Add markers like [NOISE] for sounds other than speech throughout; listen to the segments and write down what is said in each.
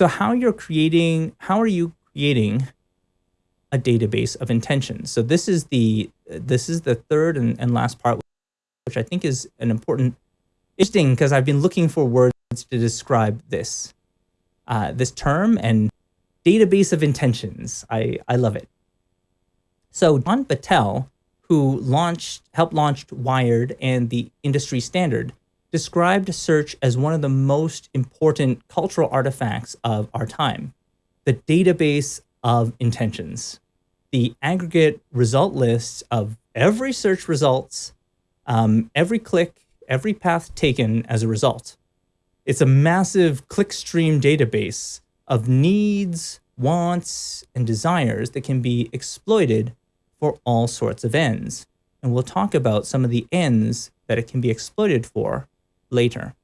So how you're creating, how are you creating a database of intentions? So this is the this is the third and, and last part, which I think is an important, interesting because I've been looking for words to describe this uh, this term and database of intentions. I I love it. So John Battelle, who launched helped launched Wired and the industry standard, described search as one of the most important cultural artifacts of our time, the database of intentions, the aggregate result lists of every search results, um, every click, every path taken as a result. It's a massive clickstream database of needs, wants, and desires that can be exploited for all sorts of ends. And we'll talk about some of the ends that it can be exploited for later.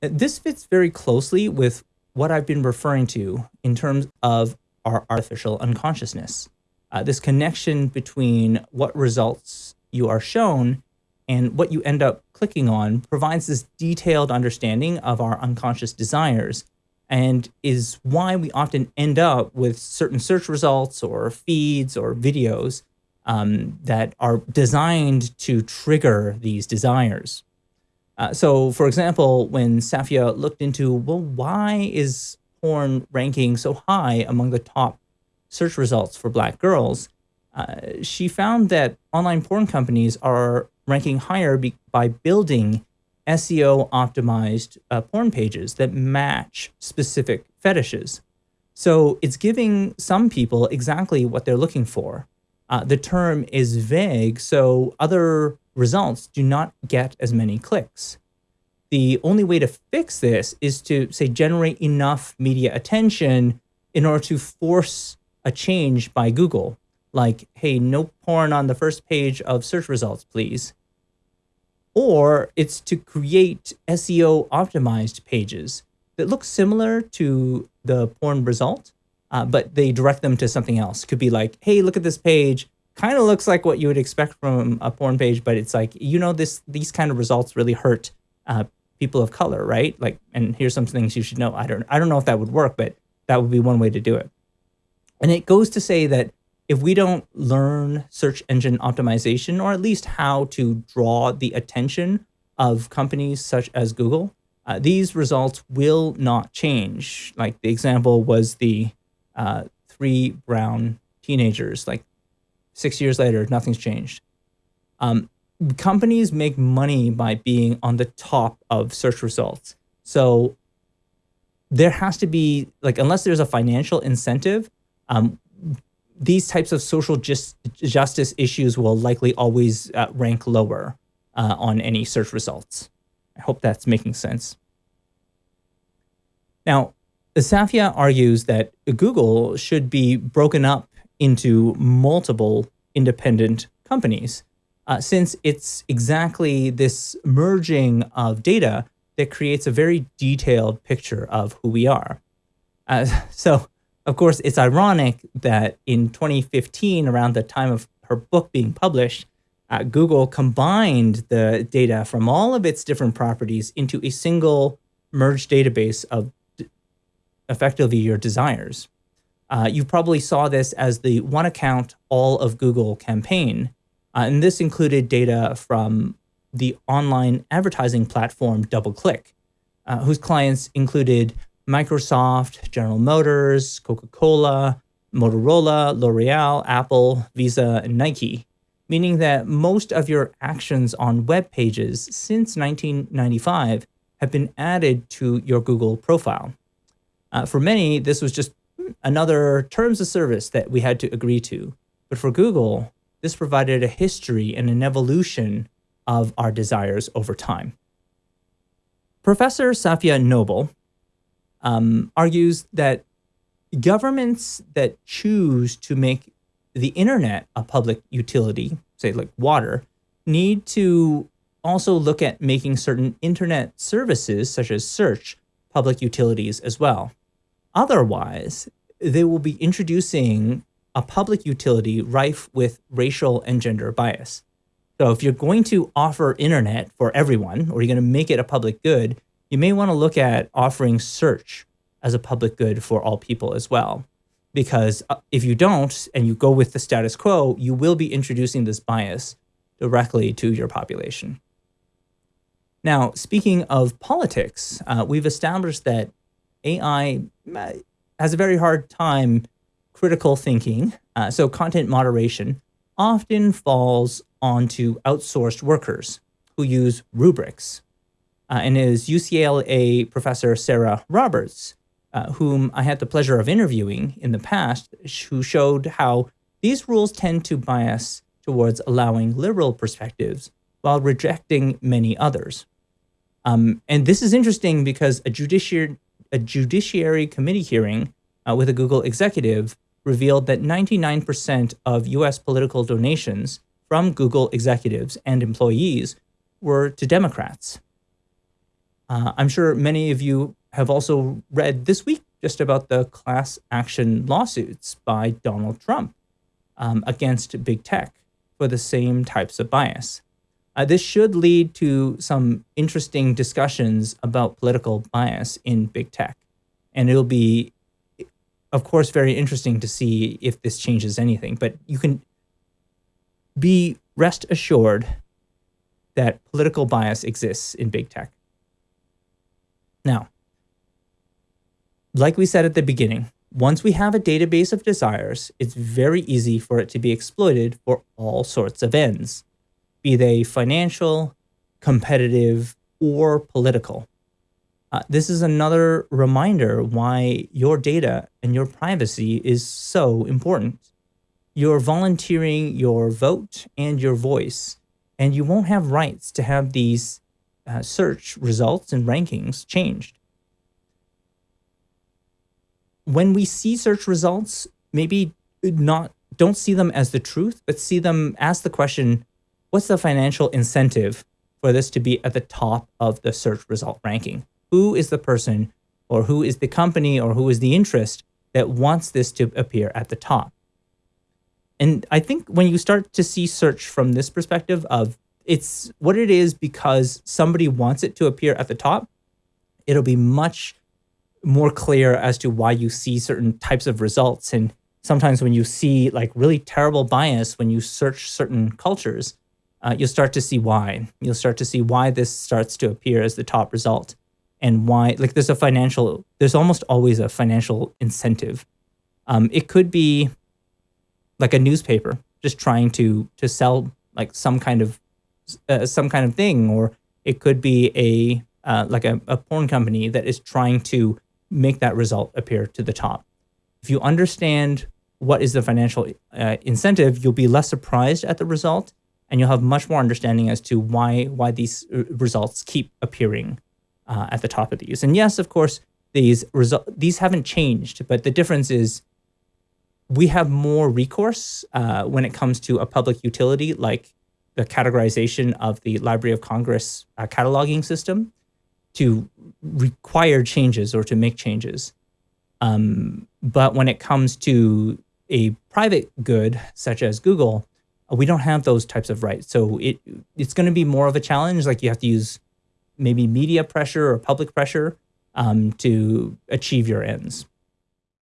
This fits very closely with what I've been referring to in terms of our artificial unconsciousness. Uh, this connection between what results you are shown and what you end up clicking on provides this detailed understanding of our unconscious desires and is why we often end up with certain search results or feeds or videos um, that are designed to trigger these desires. Uh, so, for example, when Safiya looked into, well, why is porn ranking so high among the top search results for black girls, uh, she found that online porn companies are ranking higher by building SEO optimized uh, porn pages that match specific fetishes. So it's giving some people exactly what they're looking for. Uh, the term is vague, so other results do not get as many clicks. The only way to fix this is to, say, generate enough media attention in order to force a change by Google, like, hey, no porn on the first page of search results, please or it's to create SEO optimized pages that look similar to the porn result, uh, but they direct them to something else. Could be like, hey, look at this page. Kind of looks like what you would expect from a porn page, but it's like, you know, this these kind of results really hurt uh, people of color, right? Like, and here's some things you should know. I don't, I don't know if that would work, but that would be one way to do it. And it goes to say that if we don't learn search engine optimization, or at least how to draw the attention of companies such as Google, uh, these results will not change. Like the example was the uh, three brown teenagers, like six years later, nothing's changed. Um, companies make money by being on the top of search results. So there has to be, like, unless there's a financial incentive, um, these types of social just, justice issues will likely always uh, rank lower uh, on any search results. I hope that's making sense. Now, Safiya argues that Google should be broken up into multiple independent companies, uh, since it's exactly this merging of data that creates a very detailed picture of who we are. Uh, [LAUGHS] so of course, it's ironic that in 2015, around the time of her book being published, uh, Google combined the data from all of its different properties into a single merged database of effectively your desires. Uh, you probably saw this as the one account all of Google campaign. Uh, and this included data from the online advertising platform DoubleClick, uh, whose clients included Microsoft, General Motors, Coca-Cola, Motorola, L'Oreal, Apple, Visa, and Nike, meaning that most of your actions on web pages since 1995 have been added to your Google profile. Uh, for many, this was just another terms of service that we had to agree to. But for Google, this provided a history and an evolution of our desires over time. Professor Safiya Noble um, argues that governments that choose to make the internet a public utility, say like water, need to also look at making certain internet services, such as search, public utilities as well. Otherwise, they will be introducing a public utility rife with racial and gender bias. So if you're going to offer internet for everyone, or you're going to make it a public good, you may want to look at offering search as a public good for all people as well. Because uh, if you don't and you go with the status quo, you will be introducing this bias directly to your population. Now, speaking of politics, uh, we've established that AI uh, has a very hard time critical thinking. Uh, so content moderation often falls onto outsourced workers who use rubrics. Uh, and is UCLA professor Sarah Roberts, uh, whom I had the pleasure of interviewing in the past, who showed how these rules tend to bias towards allowing liberal perspectives while rejecting many others. Um, and this is interesting because a judiciary, a judiciary committee hearing uh, with a Google executive revealed that 99% of US political donations from Google executives and employees were to Democrats. Uh, I'm sure many of you have also read this week just about the class action lawsuits by Donald Trump um, against big tech for the same types of bias. Uh, this should lead to some interesting discussions about political bias in big tech. And it'll be, of course, very interesting to see if this changes anything. But you can be rest assured that political bias exists in big tech. Now, like we said at the beginning, once we have a database of desires, it's very easy for it to be exploited for all sorts of ends, be they financial, competitive, or political. Uh, this is another reminder why your data and your privacy is so important. You're volunteering your vote and your voice, and you won't have rights to have these uh, search results and rankings changed. When we see search results, maybe not don't see them as the truth, but see them ask the question, what's the financial incentive for this to be at the top of the search result ranking? Who is the person or who is the company or who is the interest that wants this to appear at the top? And I think when you start to see search from this perspective of it's what it is because somebody wants it to appear at the top, it'll be much more clear as to why you see certain types of results. And sometimes when you see like really terrible bias, when you search certain cultures, uh, you'll start to see why. You'll start to see why this starts to appear as the top result and why, like there's a financial, there's almost always a financial incentive. Um, it could be like a newspaper just trying to to sell like some kind of uh, some kind of thing, or it could be a uh, like a, a porn company that is trying to make that result appear to the top. If you understand what is the financial uh, incentive, you'll be less surprised at the result, and you'll have much more understanding as to why why these uh, results keep appearing uh, at the top of these. And yes, of course, these result these haven't changed, but the difference is we have more recourse uh, when it comes to a public utility like the categorization of the Library of Congress uh, cataloging system to require changes or to make changes. Um, but when it comes to a private good, such as Google, we don't have those types of rights. So it it's going to be more of a challenge. Like you have to use maybe media pressure or public pressure um, to achieve your ends.